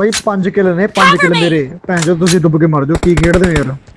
ਬਾਈ 5 ਕਿਲ ਨੇ 5 ਕਿਲ ਮੇਰੇ ਭੈਣ ਜੋ ਤੁਸੀਂ ਡੁੱਬ ਕੇ ਮਰ ਜਾਓ ਕੀ ਖੇਡਦੇ ਹੋ ਯਾਰ